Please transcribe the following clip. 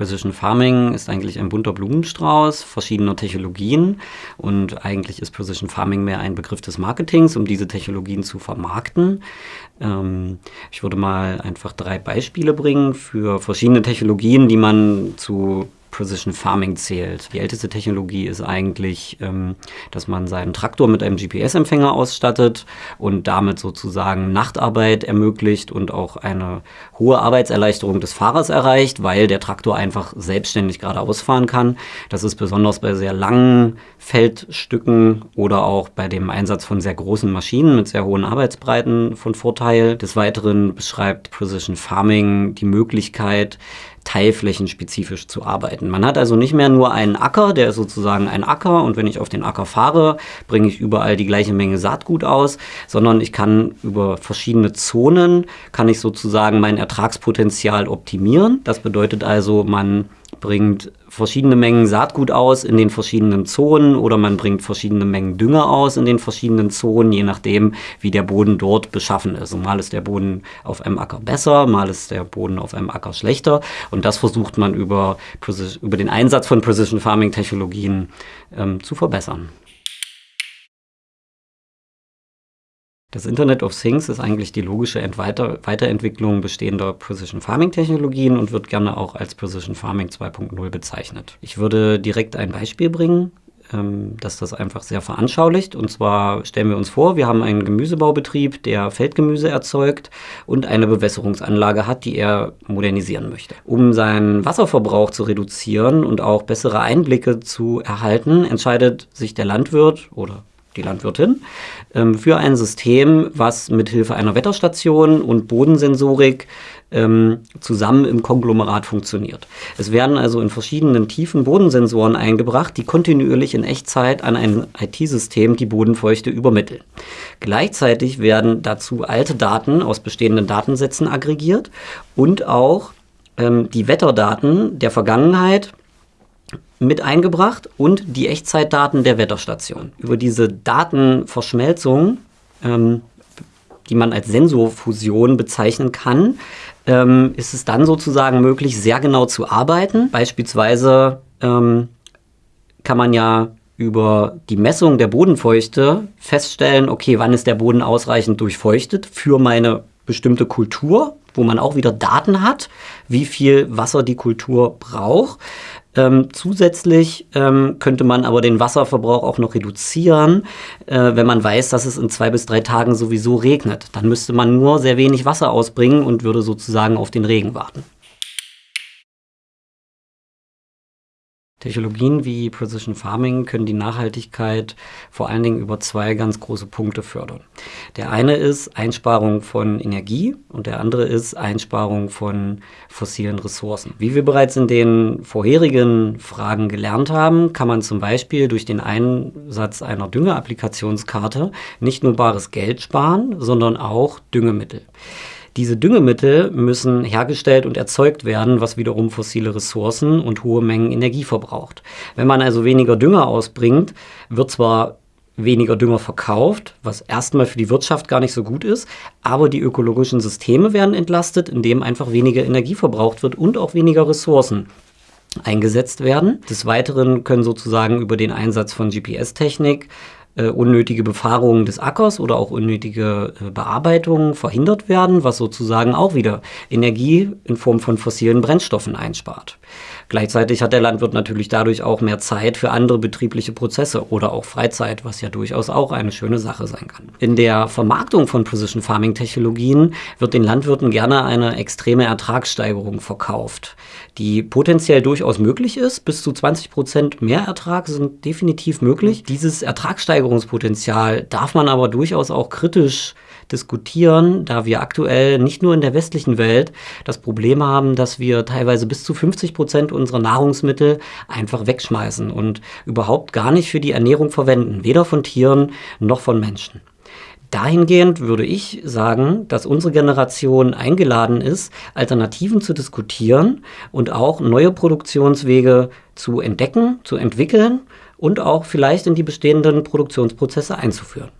Precision Farming ist eigentlich ein bunter Blumenstrauß verschiedener Technologien und eigentlich ist Precision Farming mehr ein Begriff des Marketings, um diese Technologien zu vermarkten. Ähm, ich würde mal einfach drei Beispiele bringen für verschiedene Technologien, die man zu Precision Farming zählt. Die älteste Technologie ist eigentlich, ähm, dass man seinen Traktor mit einem GPS-Empfänger ausstattet und damit sozusagen Nachtarbeit ermöglicht und auch eine hohe Arbeitserleichterung des Fahrers erreicht, weil der Traktor einfach selbstständig geradeaus fahren kann. Das ist besonders bei sehr langen Feldstücken oder auch bei dem Einsatz von sehr großen Maschinen mit sehr hohen Arbeitsbreiten von Vorteil. Des Weiteren beschreibt Precision Farming die Möglichkeit, teilflächenspezifisch zu arbeiten. Man hat also nicht mehr nur einen Acker, der ist sozusagen ein Acker und wenn ich auf den Acker fahre, bringe ich überall die gleiche Menge Saatgut aus, sondern ich kann über verschiedene Zonen, kann ich sozusagen mein Ertragspotenzial optimieren. Das bedeutet also, man bringt verschiedene Mengen Saatgut aus in den verschiedenen Zonen oder man bringt verschiedene Mengen Dünger aus in den verschiedenen Zonen, je nachdem, wie der Boden dort beschaffen ist. Und mal ist der Boden auf einem Acker besser, mal ist der Boden auf einem Acker schlechter. Und das versucht man über, über den Einsatz von Precision Farming Technologien ähm, zu verbessern. Das Internet of Things ist eigentlich die logische Weiter Weiterentwicklung bestehender Precision Farming Technologien und wird gerne auch als Precision Farming 2.0 bezeichnet. Ich würde direkt ein Beispiel bringen, ähm, das das einfach sehr veranschaulicht. Und zwar stellen wir uns vor, wir haben einen Gemüsebaubetrieb, der Feldgemüse erzeugt und eine Bewässerungsanlage hat, die er modernisieren möchte. Um seinen Wasserverbrauch zu reduzieren und auch bessere Einblicke zu erhalten, entscheidet sich der Landwirt oder die Landwirtin, ähm, für ein System, was mithilfe einer Wetterstation und Bodensensorik ähm, zusammen im Konglomerat funktioniert. Es werden also in verschiedenen tiefen Bodensensoren eingebracht, die kontinuierlich in Echtzeit an ein IT-System die Bodenfeuchte übermitteln. Gleichzeitig werden dazu alte Daten aus bestehenden Datensätzen aggregiert und auch ähm, die Wetterdaten der Vergangenheit mit eingebracht und die Echtzeitdaten der Wetterstation. Über diese Datenverschmelzung, ähm, die man als Sensorfusion bezeichnen kann, ähm, ist es dann sozusagen möglich, sehr genau zu arbeiten. Beispielsweise ähm, kann man ja über die Messung der Bodenfeuchte feststellen, okay, wann ist der Boden ausreichend durchfeuchtet für meine bestimmte Kultur, wo man auch wieder Daten hat, wie viel Wasser die Kultur braucht. Ähm, zusätzlich ähm, könnte man aber den Wasserverbrauch auch noch reduzieren, äh, wenn man weiß, dass es in zwei bis drei Tagen sowieso regnet. Dann müsste man nur sehr wenig Wasser ausbringen und würde sozusagen auf den Regen warten. Technologien wie Precision Farming können die Nachhaltigkeit vor allen Dingen über zwei ganz große Punkte fördern. Der eine ist Einsparung von Energie und der andere ist Einsparung von fossilen Ressourcen. Wie wir bereits in den vorherigen Fragen gelernt haben, kann man zum Beispiel durch den Einsatz einer Düngeapplikationskarte nicht nur bares Geld sparen, sondern auch Düngemittel. Diese Düngemittel müssen hergestellt und erzeugt werden, was wiederum fossile Ressourcen und hohe Mengen Energie verbraucht. Wenn man also weniger Dünger ausbringt, wird zwar weniger Dünger verkauft, was erstmal für die Wirtschaft gar nicht so gut ist, aber die ökologischen Systeme werden entlastet, indem einfach weniger Energie verbraucht wird und auch weniger Ressourcen eingesetzt werden. Des Weiteren können sozusagen über den Einsatz von GPS-Technik äh, unnötige Befahrungen des Ackers oder auch unnötige äh, Bearbeitungen verhindert werden, was sozusagen auch wieder Energie in Form von fossilen Brennstoffen einspart. Gleichzeitig hat der Landwirt natürlich dadurch auch mehr Zeit für andere betriebliche Prozesse oder auch Freizeit, was ja durchaus auch eine schöne Sache sein kann. In der Vermarktung von Precision Farming Technologien wird den Landwirten gerne eine extreme Ertragssteigerung verkauft, die potenziell durchaus möglich ist. Bis zu 20 Prozent mehr Ertrag sind definitiv möglich. Dieses Ertragssteigerungspotenzial darf man aber durchaus auch kritisch diskutieren, da wir aktuell nicht nur in der westlichen Welt das Problem haben, dass wir teilweise bis zu 50 Prozent unserer Nahrungsmittel einfach wegschmeißen und überhaupt gar nicht für die Ernährung verwenden, weder von Tieren noch von Menschen. Dahingehend würde ich sagen, dass unsere Generation eingeladen ist, Alternativen zu diskutieren und auch neue Produktionswege zu entdecken, zu entwickeln und auch vielleicht in die bestehenden Produktionsprozesse einzuführen.